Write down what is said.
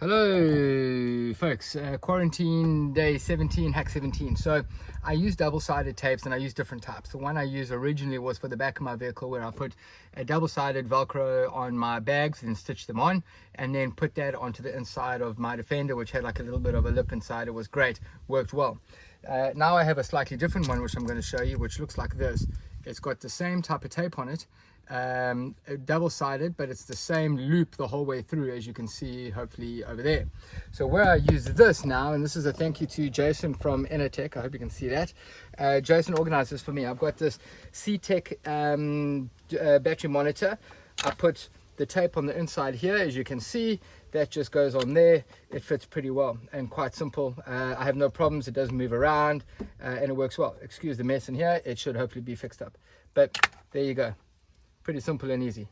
Hello folks, uh, quarantine day 17, hack 17. So I use double-sided tapes and I use different types. The one I used originally was for the back of my vehicle where I put a double-sided Velcro on my bags and stitch them on and then put that onto the inside of my Defender which had like a little bit of a lip inside. It was great, worked well. Uh, now I have a slightly different one which I'm going to show you which looks like this. It's got the same type of tape on it um, double-sided but it's the same loop the whole way through as you can see hopefully over there. So where I use this now and this is a thank you to Jason from Enertech I hope you can see that. Uh, Jason organized this for me. I've got this CTEK um, uh, battery monitor. I put the tape on the inside here as you can see that just goes on there. It fits pretty well and quite simple. Uh, I have no problems. It doesn't move around uh, and it works well. Excuse the mess in here. It should hopefully be fixed up. But there you go. Pretty simple and easy